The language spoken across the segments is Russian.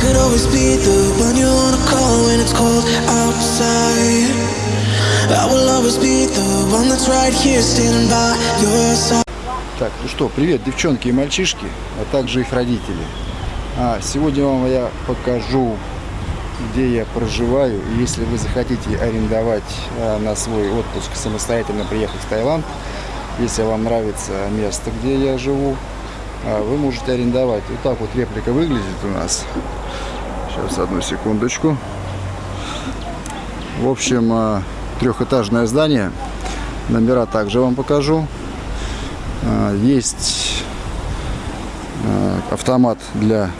could always be the one you wanna call when it's cold outside. I will always be the one that's right here standing by your side. Так, ну что, привет, девчонки и мальчишки, а также их родители. А, сегодня вам я покажу, где я проживаю. И если вы захотите арендовать а, на свой отпуск, самостоятельно приехать в Таиланд, если вам нравится место, где я живу, вы можете арендовать. Вот так вот реплика выглядит у нас. Сейчас, одну секундочку. В общем, а, трехэтажное здание. Номера также вам покажу. А, Есть а, автомат для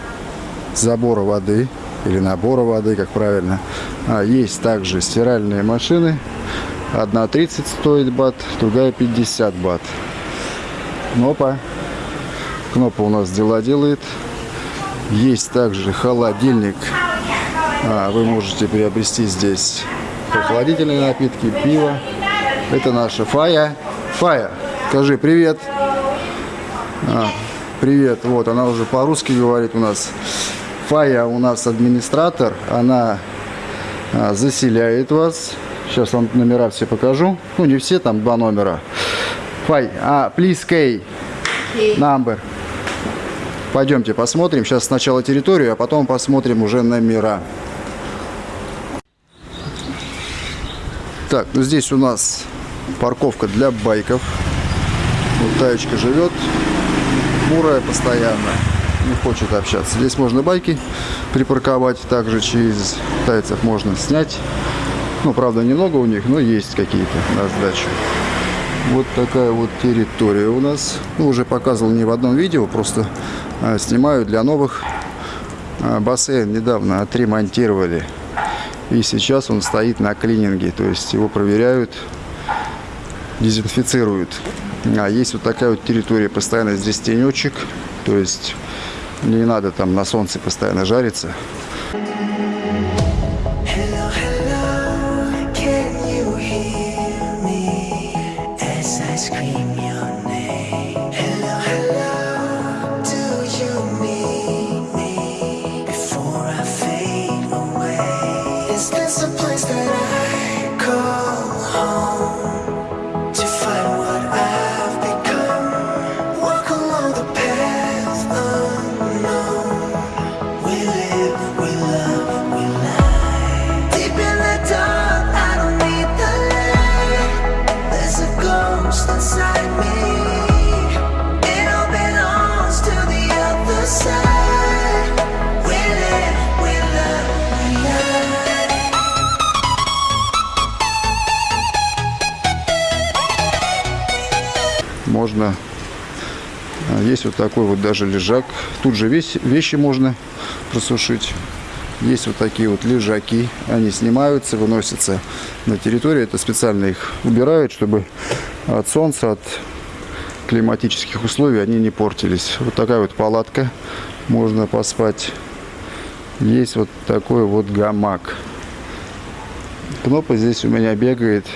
забора воды или набора воды, как правильно. А, Есть также стиральные машины. Одна 30 стоит бат, другая 50 бат. Кнопа. Кнопа у нас дела делает. Есть также холодильник. А, Вы можете приобрести здесь прохладительные напитки, пиво. Это наша Фая. Фая, скажи привет. А, привет. Вот, она уже по-русски говорит у нас. Фая у нас администратор. Она а, заселяет вас. Сейчас вам номера все покажу. Ну, не все, там два номера. Фай, а, please K. Number. Пойдемте посмотрим. Сейчас сначала территорию, а потом посмотрим уже номера. Так, ну здесь у нас парковка для байков. Вот таечка живет, бурая постоянно, не хочет общаться. Здесь можно байки припарковать, также через тайцев можно снять. Ну, правда, немного у них, но есть какие-то на сдачу. Вот такая вот территория у нас. Ну, уже показывал не в одном видео, просто а, снимаю для новых. А, бассейн недавно отремонтировали. И сейчас он стоит на клининге, то есть его проверяют, дезинфицируют. А есть вот такая вот территория, постоянно здесь тенечек, то есть не надо там на солнце постоянно жариться. Hello, hello, This is this a place that I call home Можно, а, есть вот такой вот даже лежак. Тут же весь, вещи можно просушить. Есть вот такие вот лежаки, они снимаются, выносятся на территорию. Это специально их убирают, чтобы от солнца, от климатических условий они не портились. Вот такая вот палатка, можно поспать. Есть вот такой вот гамак. Кнопа здесь у меня бегает,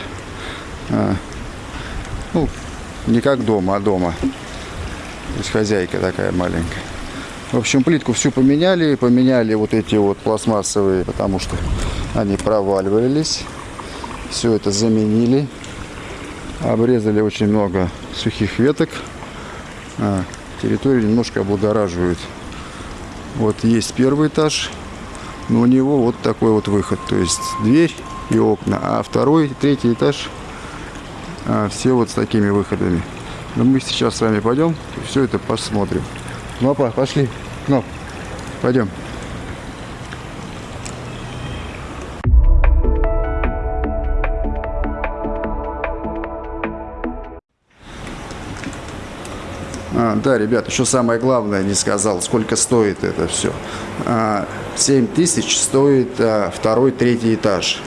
а, ну, не как дома, а дома. То есть хозяйка такая маленькая. В общем, плитку всю поменяли. Поменяли вот эти вот пластмассовые, потому что они проваливались. Все это заменили. Обрезали очень много сухих веток. А, территорию немножко облагораживают. Вот есть первый этаж. Но у него вот такой вот выход. То есть дверь и окна. А второй, третий этаж все вот с такими выходами. Но мы сейчас с вами пойдем и все это посмотрим. Ну, папа, пошли. Ну, пойдем. А, да, ребят, еще самое главное не сказал, сколько стоит это все. 7 тысяч стоит а, второй, третий этаж.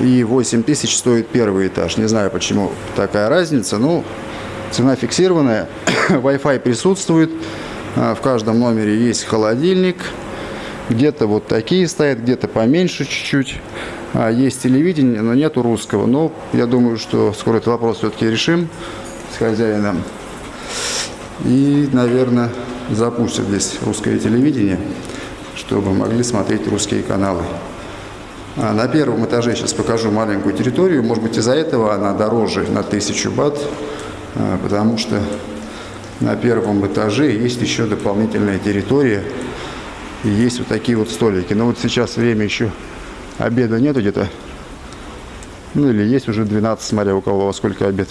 И 8 тысяч стоит первый этаж. Не знаю, почему такая разница. Ну, цена фиксированная. Wi-Fi присутствует. А, В каждом номере есть холодильник. Где-то вот такие стоят, где-то поменьше чуть-чуть. А, Есть телевидение, но нету русского. Но я думаю, что скоро этот вопрос все-таки решим с хозяином. И, наверное, запустят здесь русское телевидение. чтобы могли смотреть русские каналы. А на первом этаже сейчас покажу маленькую территорию. Может быть, из-за этого она дороже на 1000 бат, а, потому что на первом этаже есть еще дополнительная территория. И есть вот такие вот столики. Но вот сейчас время еще обеда нету где-то. Ну или есть уже 12, смотря у кого во сколько обед.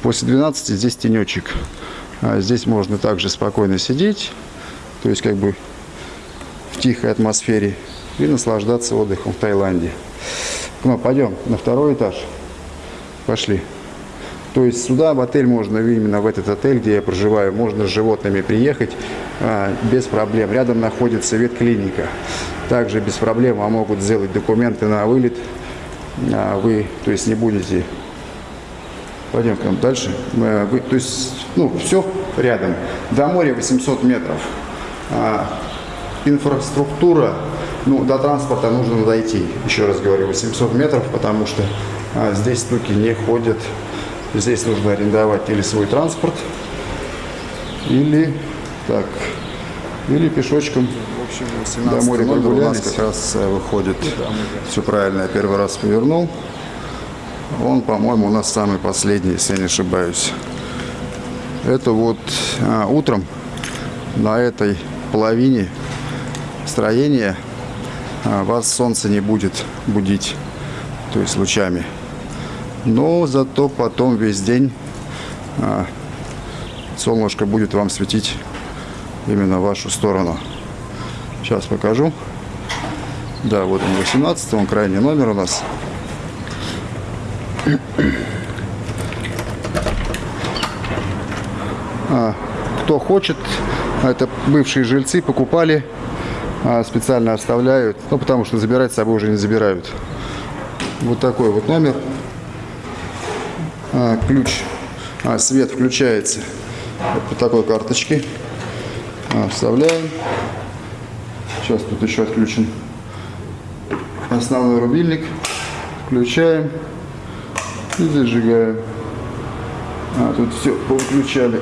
После 12 здесь тенечек. А здесь можно также спокойно сидеть. То есть как бы в тихой атмосфере и наслаждаться отдыхом в Таиланде. Ну, пойдем на второй этаж. Пошли. То есть сюда в отель можно, именно в этот отель, где я проживаю, можно с животными приехать а, без проблем. Рядом находится ветклиника. Также без проблем вам могут сделать документы на вылет. А, вы, то есть, не будете... Пойдем прям дальше. А, вы, то есть, ну, все рядом. До моря 800 метров. А, инфраструктура ну, до транспорта нужно дойти, еще раз говорю, 800 метров, потому что а, здесь стуки не ходят. Здесь нужно арендовать или свой транспорт, или так, или пешочком. В общем, до моря номер у нас как раз э, выходит. Все правильно, я первый раз повернул. Он, по-моему, у нас самый последний, если я не ошибаюсь. Это вот а, утром на этой половине строения вас солнце не будет будить, то есть лучами. Но зато потом весь день а, солнышко будет вам светить именно в вашу сторону. Сейчас покажу. Да, вот он 18, он крайний номер у нас. А, кто хочет, это бывшие жильцы покупали а, специально оставляют, ну, потому что забирать с собой уже не забирают. Вот такой вот номер. А, ключ, а, свет включается вот по такой карточке. А, вставляем. Сейчас тут еще отключен основной рубильник. Включаем и зажигаем. А, тут все повыключали.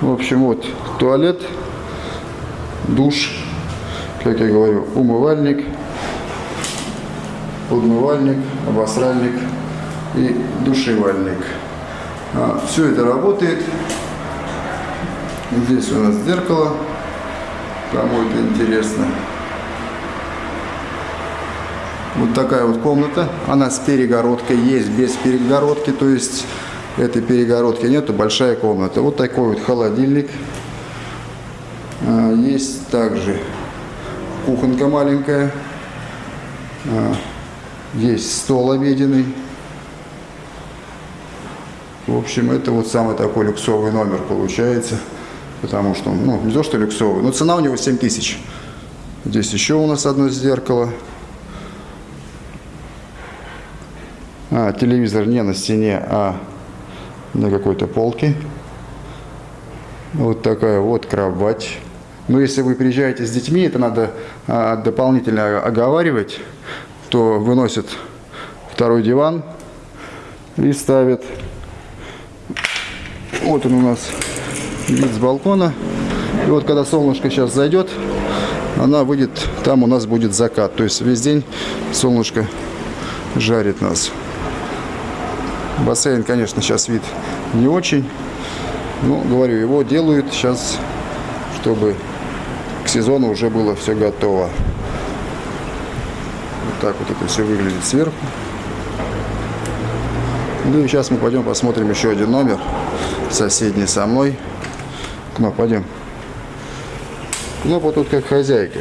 В общем, вот туалет душ, как я говорю, умывальник, подмывальник, обосральник и душевальник. А, все это работает. Здесь у нас зеркало, кому это интересно. Вот такая вот комната. Она с перегородкой, есть без перегородки, то есть этой перегородки нету, большая комната. Вот такой вот холодильник. А, есть также кухонка маленькая. А, есть стол обеденный. В общем, это вот самый такой люксовый номер получается. Потому что, ну, не то, что люксовый, но цена у него 7 тысяч. Здесь еще у нас одно зеркало. А, телевизор не на стене, а на какой-то полке. Вот такая вот кровать. Но если вы приезжаете с детьми, это надо а, дополнительно оговаривать, то выносят второй диван и ставят. Вот он у нас вид с балкона. И вот когда солнышко сейчас зайдет, она выйдет, там у нас будет закат. То есть весь день солнышко жарит нас. Бассейн, конечно, сейчас вид не очень. Но, говорю, его делают сейчас, чтобы к сезону уже было все готово. Вот так вот это все выглядит сверху. Ну и сейчас мы пойдем посмотрим еще один номер, соседний со мной. Ну, пойдем. Кнопа тут как хозяйка.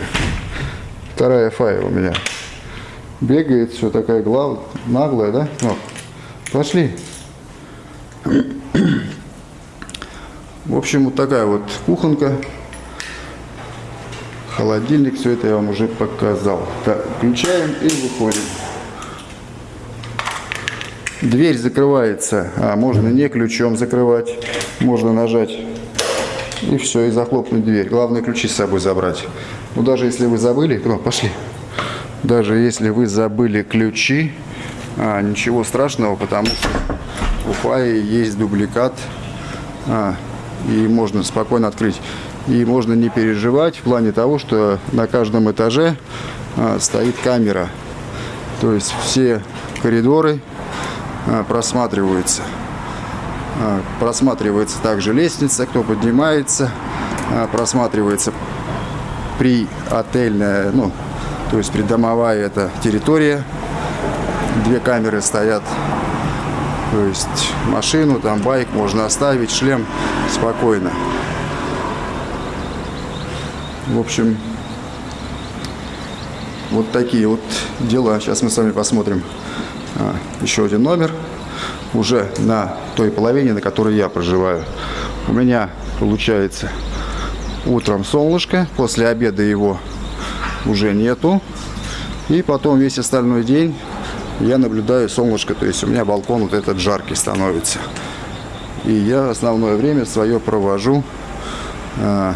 Вторая фая у меня. Бегает, все такая глав... наглая, да? Ну, пошли. В общем, вот такая вот кухонка холодильник, все это я вам уже показал. Так, включаем и выходим. Дверь закрывается, а можно не ключом закрывать, можно нажать и все, и захлопнуть дверь. Главное ключи с собой забрать. Но даже если вы забыли, ну, пошли. Даже если вы забыли ключи, а, ничего страшного, потому что у Фаи есть дубликат, а, и можно спокойно открыть. И можно не переживать в плане того, что на каждом этаже а, стоит камера. То есть все коридоры а, просматриваются. А, Просматривается также лестница, кто поднимается, просматривается при отельная, ну, то есть придомовая эта территория. Две камеры стоят. То есть машину, там байк можно оставить, шлем спокойно. В общем, вот такие вот дела. Сейчас мы с вами посмотрим а, еще один номер. Уже на той половине, на которой я проживаю. У меня получается утром солнышко, после обеда его уже нету. И потом весь остальной день я наблюдаю солнышко, то есть у меня балкон вот этот жаркий становится. И я основное время свое провожу а,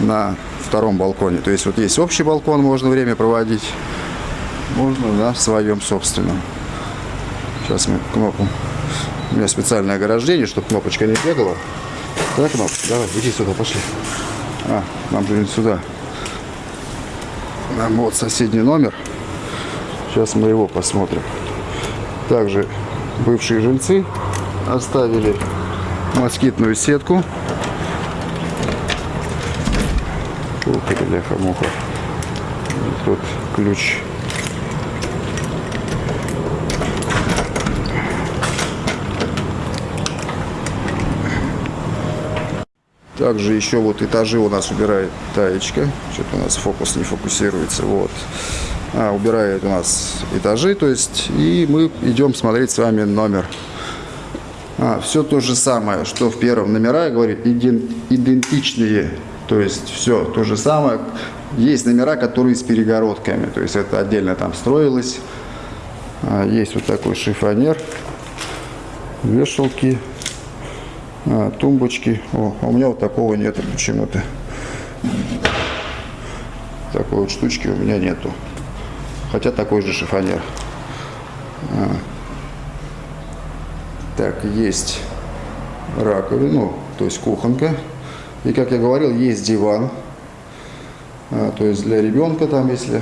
на втором балконе. То есть вот есть общий балкон, можно время проводить, можно на своем собственном. Сейчас мы кнопку. У меня специальное ограждение, чтобы кнопочка не бегала. Да, кнопочка, давай, иди сюда, пошли. А, нам же сюда. Нам вот соседний номер. Сейчас мы его посмотрим. Также бывшие жильцы оставили москитную сетку. Фу, бляха-муха. Тут ключ. Также еще вот этажи у нас убирает Таечка. Что-то у нас фокус не фокусируется. Вот. А, убирает у нас этажи, то есть, и мы идем смотреть с вами номер. А, все то же самое, что в первом номера, иден- идентичные. То есть все то же самое. Есть номера, которые с перегородками. То есть это отдельно там строилось. А, есть вот такой шифонер. Вешалки. А, тумбочки. О, а у меня вот такого нету почему-то. Такой вот штучки у меня нету. Хотя такой же шифонер. Так, есть раковина, ну, то есть кухонка. И, как я говорил, есть диван. А, то есть для ребенка там, если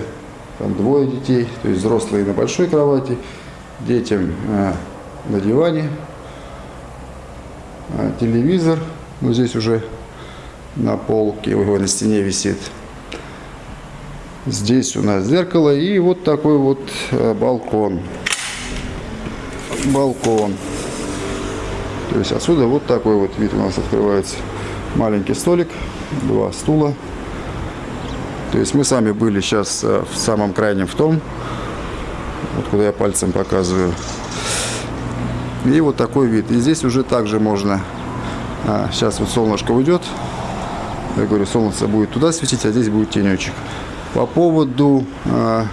там двое детей, то есть взрослые на большой кровати, детям а, на диване. А, телевизор, ну здесь уже на полке, его на стене висит. Здесь у нас зеркало и вот такой вот балкон. Балкон. То есть отсюда вот такой вот вид у нас открывается. Маленький столик, два стула. То есть мы сами были сейчас э, в самом крайнем в том, вот куда я пальцем показываю. И вот такой вид. И здесь уже также можно, а, сейчас вот солнышко уйдет, я говорю, солнце будет туда светить, а здесь будет тенечек. По поводу а,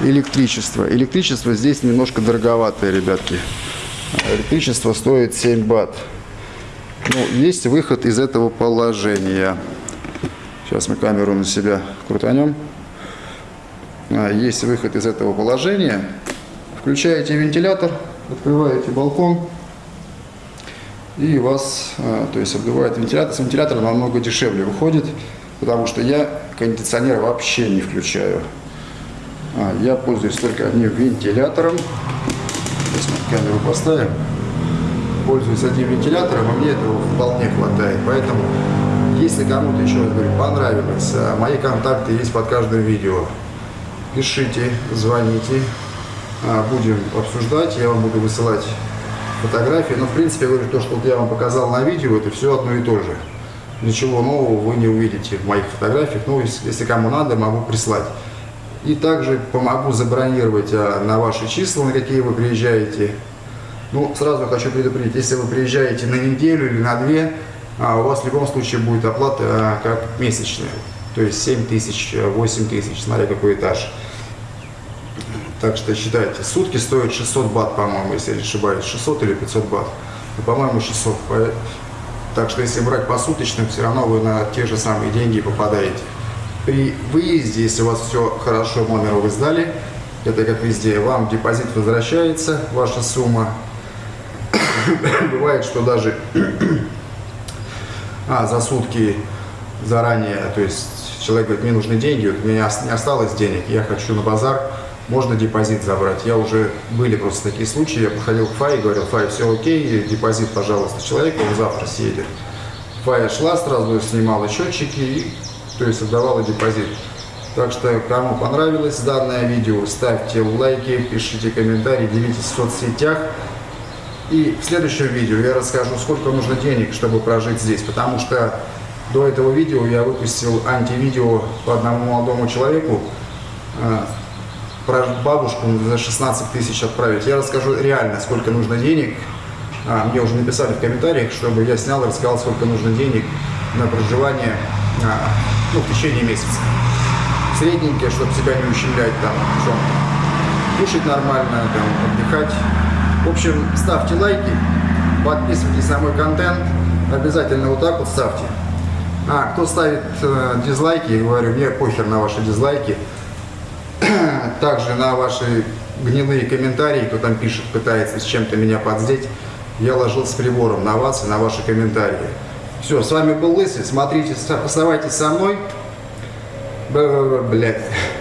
электричества. Электричество здесь немножко дороговатое, ребятки. Электричество стоит 7 бат. Ну, есть выход из этого положения. Сейчас мы камеру на себя крутанем. А, Есть выход из этого положения. Включаете вентилятор, открываете балкон. И вас, а, то есть обдувает вентилятор. С вентилятора намного дешевле выходит, потому что я кондиционер вообще не включаю. А, Я пользуюсь только одним вентилятором. Сейчас мы камеру поставим. Пользуюсь одним вентилятором, и мне этого вполне хватает. Поэтому, если кому-то, еще раз говорю, понравилось, а, мои контакты есть под каждым видео. Пишите, звоните, а, будем обсуждать, я вам буду высылать фотографии. Но, в принципе, я говорю, то, что я вам показал на видео, это все одно и то же. Ничего нового вы не увидите в моих фотографиях. Ну, если если кому надо, могу прислать. И также помогу забронировать а, на ваши числа, на какие вы приезжаете. Ну, сразу хочу предупредить, если вы приезжаете на неделю или на две, а, у вас в любом случае будет оплата а, как месячная. То есть 7 тысяч, 8 тысяч, смотря какой этаж. Так что считайте, сутки стоят 600 бат, по-моему, если я не ошибаюсь, 600 или 500 бат. Ну, по-моему, 600. По- Так что если брать по суточным, все равно вы на те же самые деньги попадаете. При выезде, если у вас все хорошо, номер вы сдали, это как везде, вам депозит возвращается, ваша сумма. Бывает, что даже а, за сутки заранее, то есть человек говорит, мне нужны деньги, вот у меня не осталось денег, я хочу на базар, можно депозит забрать. Я уже, были просто такие случаи, я подходил к Фае говорил, Фая, все окей, депозит, пожалуйста, человека, он завтра съедет. Фая шла сразу, снимала счетчики и, то есть, отдавала депозит. Так что, кому понравилось данное видео, ставьте лайки, пишите комментарии, делитесь в соцсетях. И в следующем видео я расскажу, сколько нужно денег, чтобы прожить здесь. Потому что до этого видео я выпустил антивидео по одному молодому человеку, э, про бабушку за 16 тысяч отправить. Я расскажу реально, сколько нужно денег. А, мне уже написали в комментариях, чтобы я снял и рассказал, сколько нужно денег на проживание а, ну, в течение месяца. Средненькое, чтобы себя не ущемлять там в. Кушать нормально, там, отдыхать. В общем, ставьте лайки, подписывайтесь на мой контент. Обязательно вот так вот ставьте. А, кто ставит э, дизлайки, я говорю, мне похер на ваши дизлайки. Также на ваши гнилые комментарии, кто там пишет, пытается с чем-то меня подздеть, я ложил с прибором на вас и на ваши комментарии. Все, с вами был Лысый, смотрите, оставайтесь со мной. Б-б-б, Блядь.